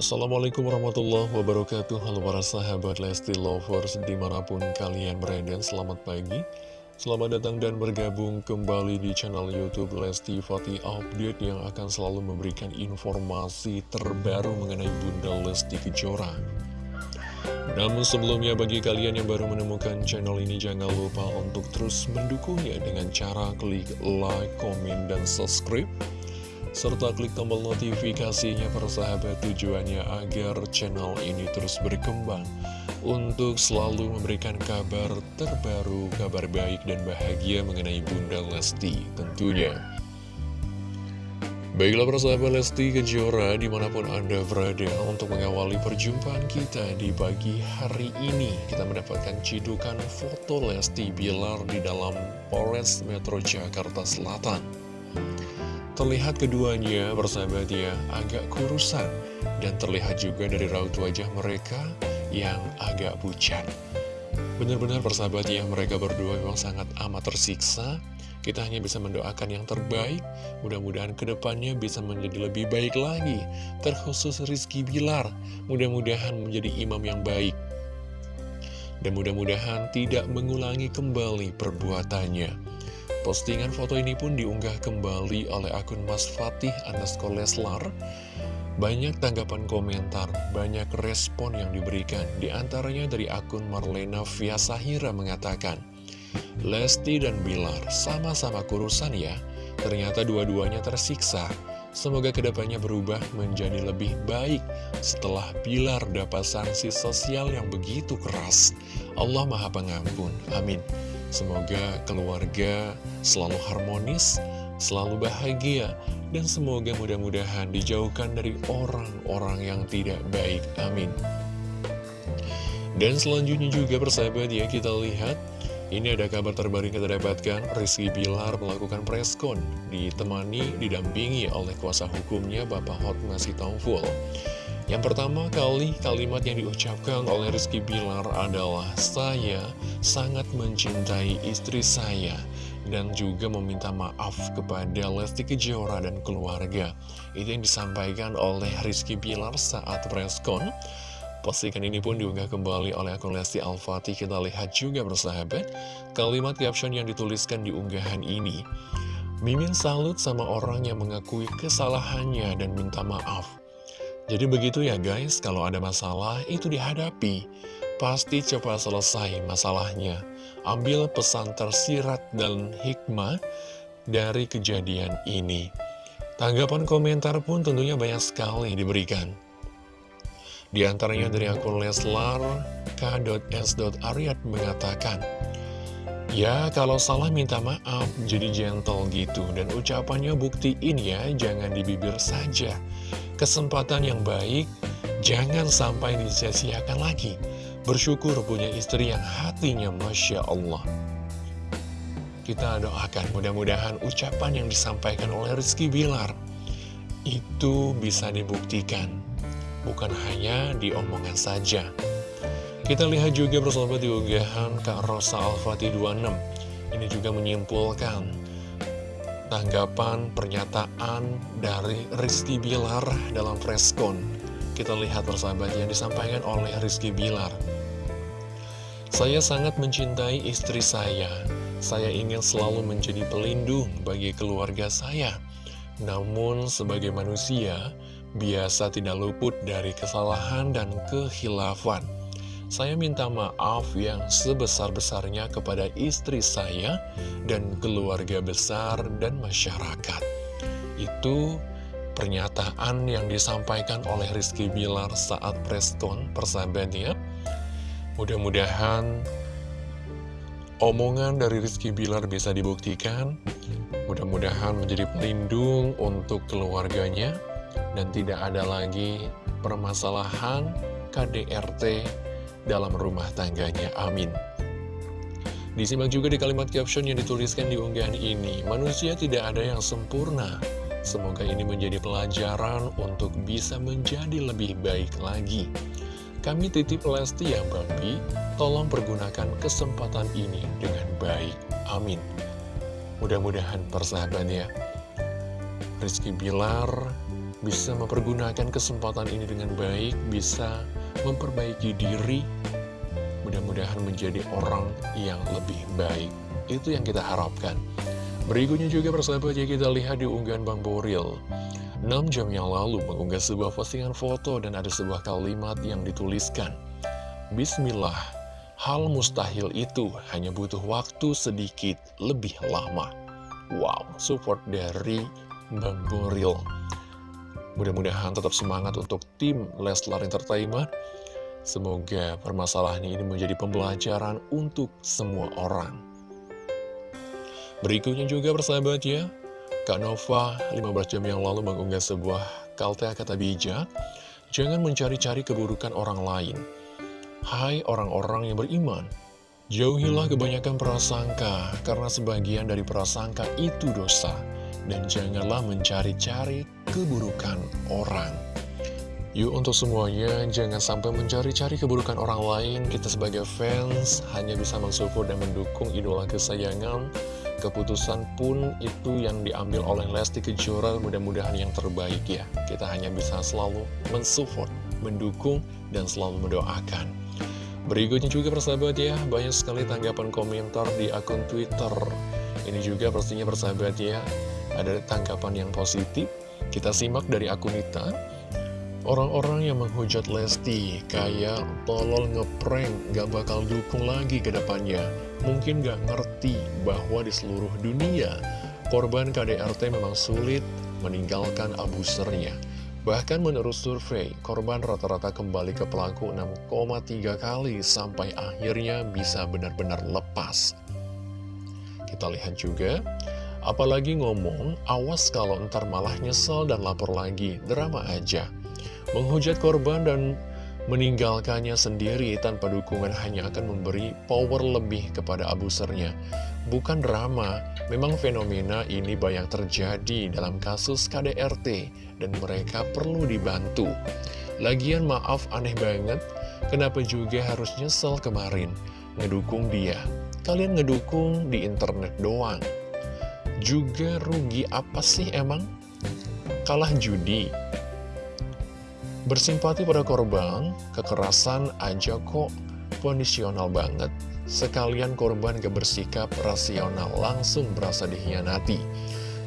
Assalamualaikum warahmatullahi wabarakatuh. Halo para sahabat Lesti Lovers Di mana pun kalian berada Selamat pagi. Selamat datang dan bergabung kembali di channel Youtube Lesti Fatih Update Yang akan selalu memberikan informasi terbaru mengenai Bunda Lesti Kejora. Namun sebelumnya bagi kalian yang baru menemukan channel ini Jangan lupa untuk terus mendukungnya dengan cara klik like, komen, dan subscribe serta klik tombol notifikasinya persahabat tujuannya agar channel ini terus berkembang untuk selalu memberikan kabar terbaru, kabar baik dan bahagia mengenai Bunda Lesti tentunya. Baiklah persahabat Lesti Kejora di mana pun Anda berada untuk mengawali perjumpaan kita di pagi hari ini Kita mendapatkan cidukan foto Lesti Bilar di dalam Polres Metro Jakarta Selatan Terlihat keduanya bersahabat ya agak kurusan dan terlihat juga dari raut wajah mereka yang agak pucat. Benar-benar persahabat ya mereka berdua memang sangat amat tersiksa. Kita hanya bisa mendoakan yang terbaik, mudah-mudahan ke depannya bisa menjadi lebih baik lagi. Terkhusus Rizky Bilar, mudah-mudahan menjadi imam yang baik. Dan mudah-mudahan tidak mengulangi kembali perbuatannya. Postingan foto ini pun diunggah kembali oleh akun Mas Fatih underscore Leslar. Banyak tanggapan komentar, banyak respon yang diberikan. Di antaranya dari akun Marlena Fiasahira mengatakan, Lesti dan Bilar sama-sama kurusan ya, ternyata dua-duanya tersiksa. Semoga ke depannya berubah menjadi lebih baik setelah Bilar dapat sanksi sosial yang begitu keras. Allah Maha Pengampun. Amin. Semoga keluarga selalu harmonis, selalu bahagia, dan semoga mudah-mudahan dijauhkan dari orang-orang yang tidak baik. Amin. Dan selanjutnya juga persahabat ya kita lihat ini ada kabar terbaru yang kita dapatkan Rizky Bilar melakukan preskon Ditemani, didampingi oleh kuasa hukumnya Bapak Hot Masih Tauful yang pertama kali kalimat yang diucapkan oleh Rizky Bilar adalah Saya sangat mencintai istri saya dan juga meminta maaf kepada Lesti Kejora dan keluarga. Itu yang disampaikan oleh Rizky Bilar saat preskon. Postingan ini pun diunggah kembali oleh akun Lesti Al-Fatih. Kita lihat juga bersahabat, kalimat caption yang dituliskan di unggahan ini. Mimin salut sama orang yang mengakui kesalahannya dan minta maaf. Jadi begitu ya guys, kalau ada masalah itu dihadapi. Pasti cepat selesai masalahnya. Ambil pesan tersirat dan hikmah dari kejadian ini. Tanggapan komentar pun tentunya banyak sekali diberikan. Di antaranya dari akun Leslar k.s.aryat mengatakan, Ya, kalau salah minta maaf, jadi gentle gitu. Dan ucapannya buktiin ya, jangan di bibir saja kesempatan yang baik jangan sampai disia-siakan lagi. Bersyukur punya istri yang hatinya Masya Allah. Kita doakan mudah-mudahan ucapan yang disampaikan oleh Rizky Bilar itu bisa dibuktikan. Bukan hanya di omongan saja. Kita lihat juga bersama di unggahan Kak Rosa Al-Fatih 26. Ini juga menyimpulkan tanggapan pernyataan dari Rizky Bilar dalam preskon. Kita lihat persahabat yang disampaikan oleh Rizky Bilar. Saya sangat mencintai istri saya. Saya ingin selalu menjadi pelindung bagi keluarga saya. Namun sebagai manusia, biasa tidak luput dari kesalahan dan kehilafan. Saya minta maaf yang sebesar-besarnya kepada istri saya dan keluarga besar dan masyarakat. Itu pernyataan yang disampaikan oleh Rizky Bilar saat preskon persahabatnya. Mudah-mudahan omongan dari Rizky Bilar bisa dibuktikan. Mudah-mudahan menjadi pelindung untuk keluarganya dan tidak ada lagi permasalahan KDRT dalam rumah tangganya. Amin. Disimak juga di kalimat caption yang dituliskan di unggahan ini, manusia tidak ada yang sempurna. Semoga ini menjadi pelajaran untuk bisa menjadi lebih baik lagi. Kami titip Lesti ya Babi, tolong pergunakan kesempatan ini dengan baik. Amin. Mudah-mudahan persahabat ya. Rizky Bilar bisa mempergunakan kesempatan ini dengan baik, bisa memperbaiki diri, mudah-mudahan menjadi orang yang lebih baik. Itu yang kita harapkan. Berikutnya juga persahabat ya kita lihat di unggahan Bang Boril. 6 jam yang lalu mengunggah sebuah postingan foto dan ada sebuah kalimat yang dituliskan. Bismillah, hal mustahil itu hanya butuh waktu sedikit lebih lama. Wow, support dari Bang Boril. Mudah-mudahan tetap semangat untuk tim Leslar Entertainment. Semoga permasalahan ini menjadi pembelajaran untuk semua orang. Berikutnya juga persahabat ya, Kak Nova 15 jam yang lalu mengunggah sebuah kaltea kata bijak, jangan mencari-cari keburukan orang lain. Hai orang-orang yang beriman, jauhilah kebanyakan prasangka, karena sebagian dari prasangka itu dosa dan janganlah mencari-cari keburukan orang. Yuk untuk semuanya, jangan sampai mencari-cari keburukan orang lain. Kita sebagai fans hanya bisa mensupport dan mendukung idola kesayangan. Keputusan pun itu yang diambil oleh Lesti Kejora, mudah-mudahan yang terbaik ya. Kita hanya bisa selalu mensupport, mendukung, dan selalu mendoakan. Berikutnya juga persahabat ya, banyak sekali tanggapan komentar di akun Twitter. Ini juga pastinya persahabat ya, ada tanggapan yang positif. Kita simak dari akun Nita. Orang-orang yang menghujat Lesti kayak tolol ngeprank gak bakal dukung lagi ke depannya. Mungkin gak ngerti bahwa di seluruh dunia korban KDRT memang sulit meninggalkan abusernya. Bahkan menurut survei, korban rata-rata kembali ke pelaku 6,3 kali sampai akhirnya bisa benar-benar lepas. Kita lihat juga, Apalagi ngomong, awas kalau ntar malah nyesel dan lapor lagi, drama aja. Menghujat korban dan meninggalkannya sendiri tanpa dukungan hanya akan memberi power lebih kepada abusernya. Bukan drama, memang fenomena ini banyak terjadi dalam kasus KDRT dan mereka perlu dibantu. Lagian maaf aneh banget, kenapa juga harus nyesel kemarin ngedukung dia. Kalian ngedukung di internet doang juga rugi apa sih emang? Kalah judi Bersimpati pada korban, kekerasan aja kok kondisional banget Sekalian korban gak bersikap rasional langsung berasa dihianati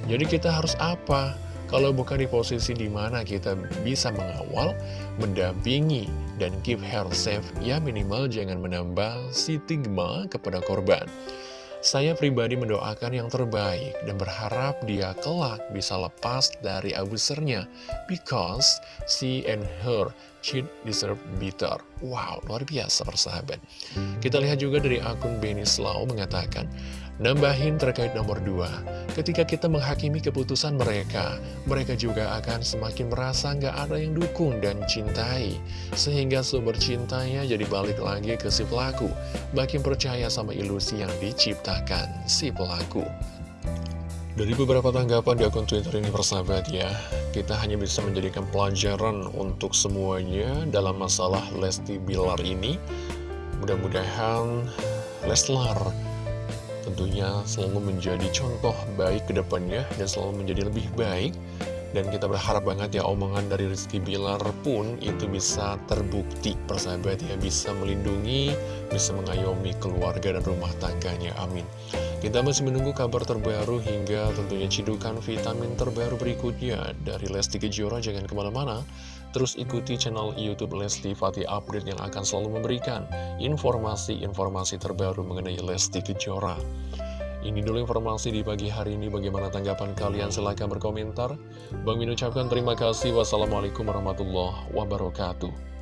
Jadi kita harus apa? Kalau bukan di posisi di mana kita bisa mengawal, mendampingi, dan keep her safe, ya minimal jangan menambah stigma kepada korban. Saya pribadi mendoakan yang terbaik dan berharap dia kelak bisa lepas dari abusernya because she and her cheat deserve better. Wow, luar biasa persahabat. Kita lihat juga dari akun Benny Slow mengatakan, Nambahin terkait nomor dua, ketika kita menghakimi keputusan mereka, mereka juga akan semakin merasa nggak ada yang dukung dan cintai. Sehingga sumber cintanya jadi balik lagi ke si pelaku, makin percaya sama ilusi yang diciptakan si pelaku. Dari beberapa tanggapan di akun Twitter ini persahabat ya, kita hanya bisa menjadikan pelajaran untuk semuanya dalam masalah Lesti Bilar ini. Mudah-mudahan Leslar tentunya selalu menjadi contoh baik ke depannya dan selalu menjadi lebih baik dan kita berharap banget ya omongan dari Rizky Bilar pun itu bisa terbukti persahabat ya bisa melindungi, bisa mengayomi keluarga dan rumah tangganya, amin. Kita masih menunggu kabar terbaru hingga tentunya cidukan vitamin terbaru berikutnya dari Lesti Kejora jangan ke mana-mana. Terus ikuti channel Youtube Lesti Fatih Update yang akan selalu memberikan informasi-informasi terbaru mengenai Lesti Kejora. Ini dulu informasi di pagi hari ini. Bagaimana tanggapan kalian? Silahkan berkomentar. Bang Min ucapkan terima kasih. Wassalamualaikum warahmatullahi wabarakatuh.